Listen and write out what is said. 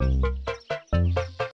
you